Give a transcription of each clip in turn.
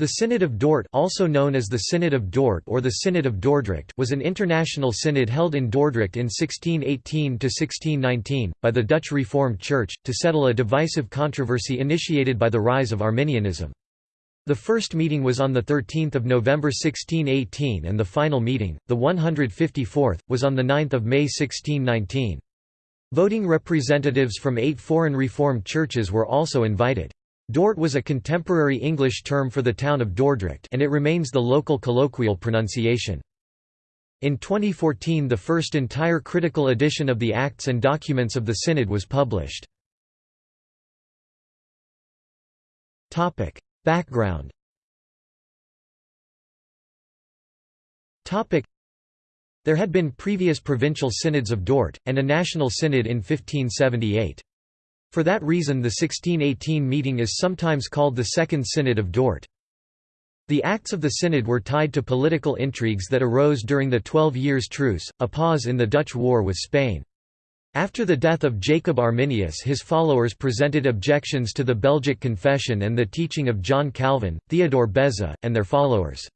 The Synod of Dort also known as the Synod of Dort or the Synod of Dordrecht was an international synod held in Dordrecht in 1618 to 1619 by the Dutch Reformed Church, to settle a divisive controversy initiated by the rise of Arminianism. The first meeting was on the 13 November 1618 and the final meeting, the 154th, was on the 9 May 1619. Voting representatives from eight foreign Reformed churches were also invited. Dort was a contemporary English term for the town of Dordrecht and it remains the local colloquial pronunciation. In 2014 the first entire critical edition of the Acts and Documents of the Synod was published. Background There had been previous provincial synods of Dort, and a national synod in 1578. For that reason the 1618 meeting is sometimes called the Second Synod of Dort. The acts of the synod were tied to political intrigues that arose during the Twelve Years' Truce, a pause in the Dutch war with Spain. After the death of Jacob Arminius his followers presented objections to the Belgic Confession and the teaching of John Calvin, Theodore Beza, and their followers.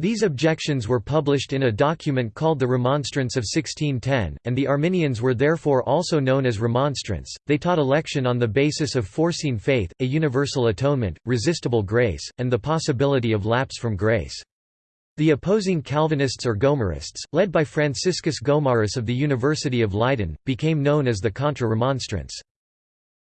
These objections were published in a document called the Remonstrance of 1610, and the Arminians were therefore also known as Remonstrants. They taught election on the basis of foreseen faith, a universal atonement, resistible grace, and the possibility of lapse from grace. The opposing Calvinists or Gomarists, led by Franciscus Gomarus of the University of Leiden, became known as the Contra-Remonstrants.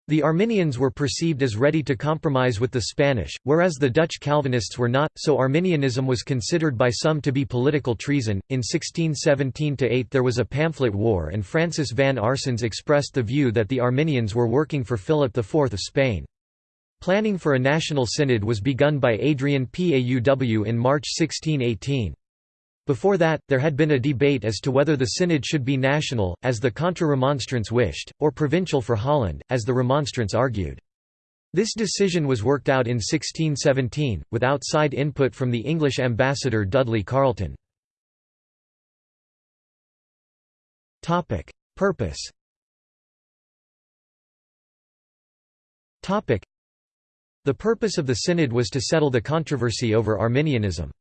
The Arminians were perceived as ready to compromise with the Spanish, whereas the Dutch Calvinists were not, so Arminianism was considered by some to be political treason. In 1617–8 there was a pamphlet war and Francis van Arsens expressed the view that the Arminians were working for Philip IV of Spain. Planning for a national synod was begun by Adrian Pauw in March 1618. Before that, there had been a debate as to whether the synod should be national, as the Contra-Remonstrants wished, or provincial for Holland, as the Remonstrants argued. This decision was worked out in 1617, with outside input from the English ambassador Dudley Carleton. Purpose The purpose of the synod was to settle the controversy over Arminianism.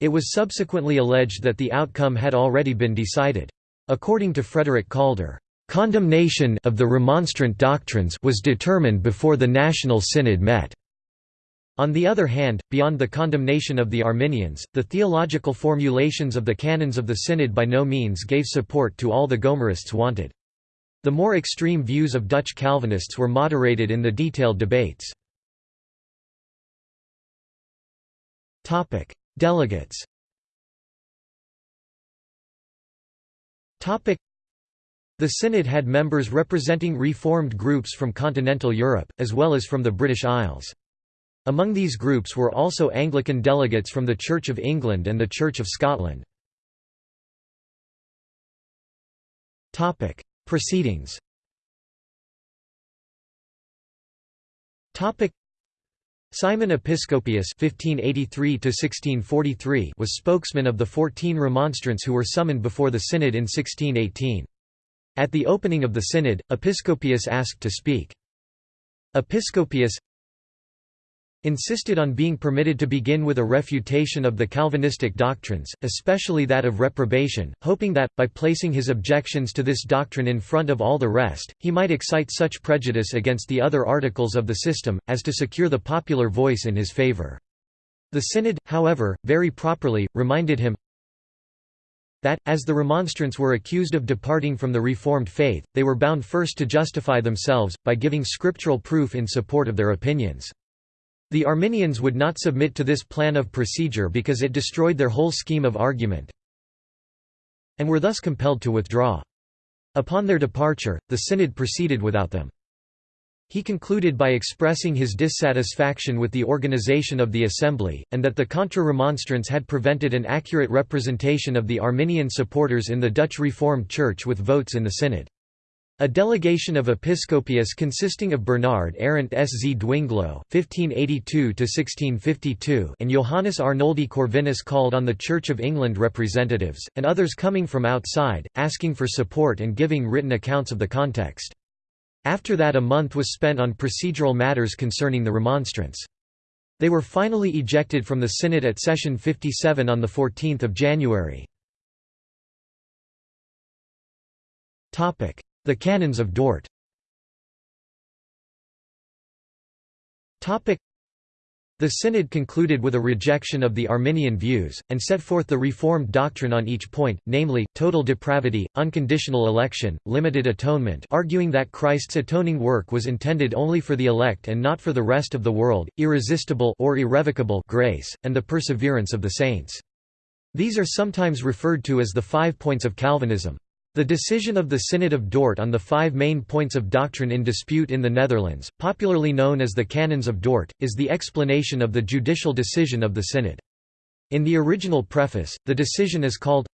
It was subsequently alleged that the outcome had already been decided. According to Frederick Calder, "...condemnation of the Remonstrant doctrines was determined before the National Synod met." On the other hand, beyond the condemnation of the Arminians, the theological formulations of the canons of the Synod by no means gave support to all the Gomarists wanted. The more extreme views of Dutch Calvinists were moderated in the detailed debates. Delegates. The Synod had members representing reformed groups from continental Europe, as well as from the British Isles. Among these groups were also Anglican delegates from the Church of England and the Church of Scotland. Proceedings Simon Episcopius (1583–1643) was spokesman of the fourteen Remonstrants who were summoned before the synod in 1618. At the opening of the synod, Episcopius asked to speak. Episcopius insisted on being permitted to begin with a refutation of the Calvinistic doctrines, especially that of reprobation, hoping that, by placing his objections to this doctrine in front of all the rest, he might excite such prejudice against the other articles of the system, as to secure the popular voice in his favor. The Synod, however, very properly, reminded him that, as the Remonstrants were accused of departing from the Reformed faith, they were bound first to justify themselves, by giving scriptural proof in support of their opinions. The Arminians would not submit to this plan of procedure because it destroyed their whole scheme of argument and were thus compelled to withdraw. Upon their departure, the synod proceeded without them. He concluded by expressing his dissatisfaction with the organization of the assembly, and that the Contra-Remonstrants had prevented an accurate representation of the Arminian supporters in the Dutch Reformed Church with votes in the synod. A delegation of episcopius consisting of Bernard Arentsz. Dwinglo (1582–1652) and Johannes Arnoldi Corvinus called on the Church of England representatives, and others coming from outside, asking for support and giving written accounts of the context. After that a month was spent on procedural matters concerning the remonstrance. They were finally ejected from the synod at session 57 on 14 January. The Canons of Dort the synod concluded with a rejection of the Arminian views, and set forth the Reformed doctrine on each point, namely, total depravity, unconditional election, limited atonement arguing that Christ's atoning work was intended only for the elect and not for the rest of the world, irresistible or irrevocable grace, and the perseverance of the saints. These are sometimes referred to as the five points of Calvinism. The decision of the Synod of Dort on the five main points of doctrine in dispute in the Netherlands, popularly known as the Canons of Dort, is the explanation of the judicial decision of the Synod. In the original preface, the decision is called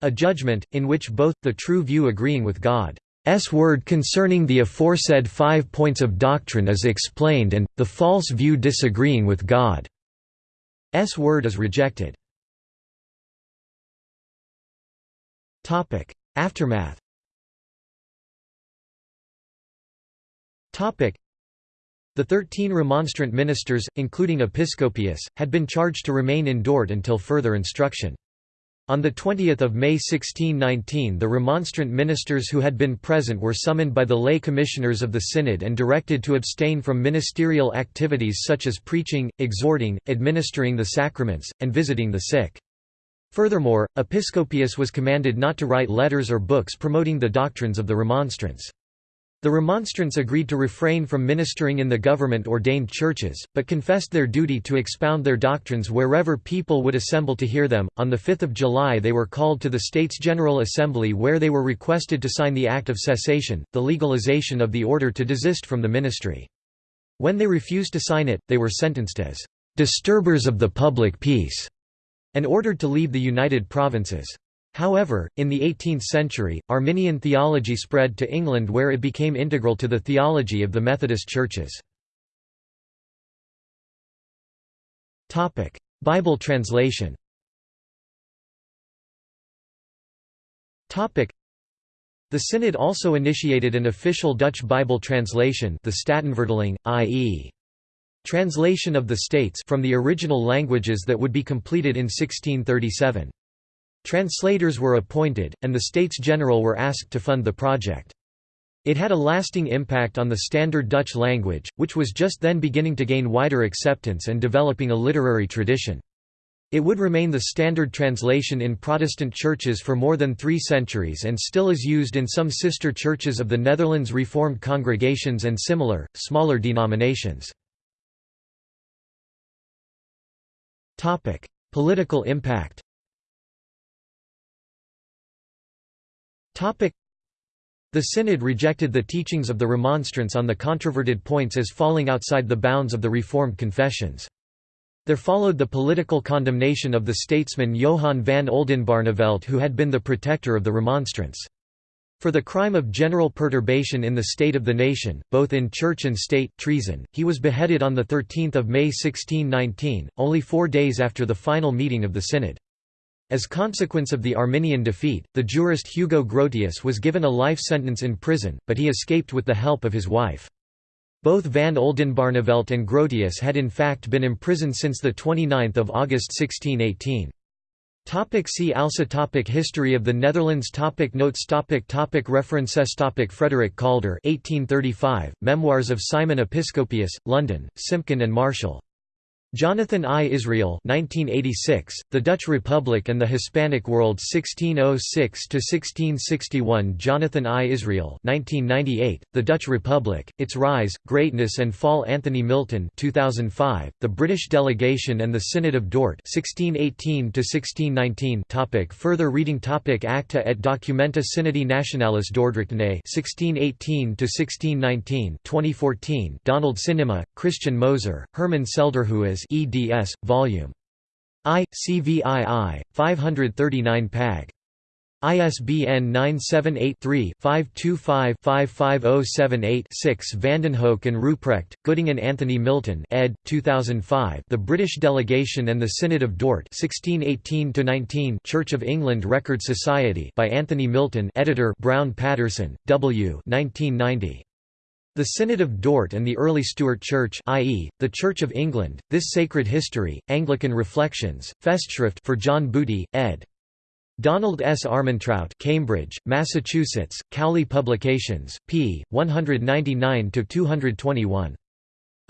a judgment, in which both, the true view agreeing with God's word concerning the aforesaid five points of doctrine is explained and, the false view disagreeing with God's word is rejected. Aftermath The thirteen Remonstrant ministers, including Episcopius, had been charged to remain in Dort until further instruction. On 20 May 1619 the Remonstrant ministers who had been present were summoned by the lay commissioners of the Synod and directed to abstain from ministerial activities such as preaching, exhorting, administering the sacraments, and visiting the sick. Furthermore, Episcopius was commanded not to write letters or books promoting the doctrines of the Remonstrants. The Remonstrants agreed to refrain from ministering in the government-ordained churches, but confessed their duty to expound their doctrines wherever people would assemble to hear them. On 5 July they were called to the States General Assembly where they were requested to sign the Act of Cessation, the legalization of the order to desist from the ministry. When they refused to sign it, they were sentenced as disturbers of the public peace and ordered to leave the United Provinces. However, in the 18th century, Arminian theology spread to England where it became integral to the theology of the Methodist churches. Bible translation the Synod also initiated an official Dutch Bible translation the Statenvertaling, i.e. Translation of the States from the original languages that would be completed in 1637. Translators were appointed, and the States General were asked to fund the project. It had a lasting impact on the standard Dutch language, which was just then beginning to gain wider acceptance and developing a literary tradition. It would remain the standard translation in Protestant churches for more than three centuries and still is used in some sister churches of the Netherlands Reformed congregations and similar, smaller denominations. Political impact Topic: The Synod rejected the teachings of the Remonstrants on the controverted points as falling outside the bounds of the Reformed confessions. There followed the political condemnation of the statesman Johann van Oldenbarnevelt who had been the protector of the Remonstrants. For the crime of general perturbation in the state of the nation, both in church and state, treason, he was beheaded on 13 May 1619, only four days after the final meeting of the synod. As consequence of the Arminian defeat, the jurist Hugo Grotius was given a life sentence in prison, but he escaped with the help of his wife. Both van Oldenbarnevelt and Grotius had in fact been imprisoned since 29 August 1618. Topic see also topic History of the Netherlands topic Notes topic topic References topic Frederick Calder 1835, Memoirs of Simon Episcopius, London, Simpkin and Marshall. Jonathan I. Israel 1986, The Dutch Republic and the Hispanic World 1606–1661 Jonathan I. Israel 1998, The Dutch Republic, Its Rise, Greatness and Fall Anthony Milton 2005, The British Delegation and the Synod of Dort 1618–1619 topic Further reading topic Acta et Documenta Synodi Nationalis Dordrechtanae 1618–1619 2014 Donald Sinnema, Christian Moser, Herman Selderhuis eds. Volume I, CVII, 539 Pag. ISBN 978-3-525-55078-6 Vandenhoeck and Ruprecht, Göttingen and Anthony Milton ed. 2005 The British Delegation and the Synod of Dort 1618 Church of England Record Society by Anthony Milton editor Brown Patterson, W. 1990. The Synod of Dort and the Early Stuart Church i.e., the Church of England, This Sacred History, Anglican Reflections, Festschrift for John Booty, ed. Donald S. Armentrout Cambridge, Massachusetts, Cowley Publications, p. 199–221.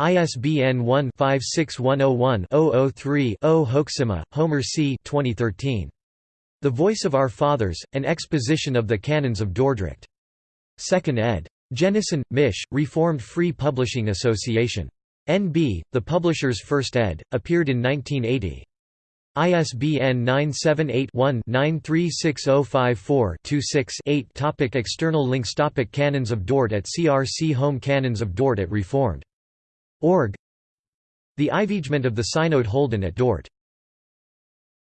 ISBN 1-56101-003-0 Hoeksema, Homer C. 2013. The Voice of Our Fathers, An Exposition of the Canons of Dordrecht. 2nd ed. Jenison, Mish, Reformed Free Publishing Association. N.B., the publisher's first ed., appeared in 1980. ISBN 978-1-936054-26-8 Topic External links Topic Canons of Dort at CRC Home Canons of Dort at Reformed. Org The Ivegement of the Synod Holden at Dort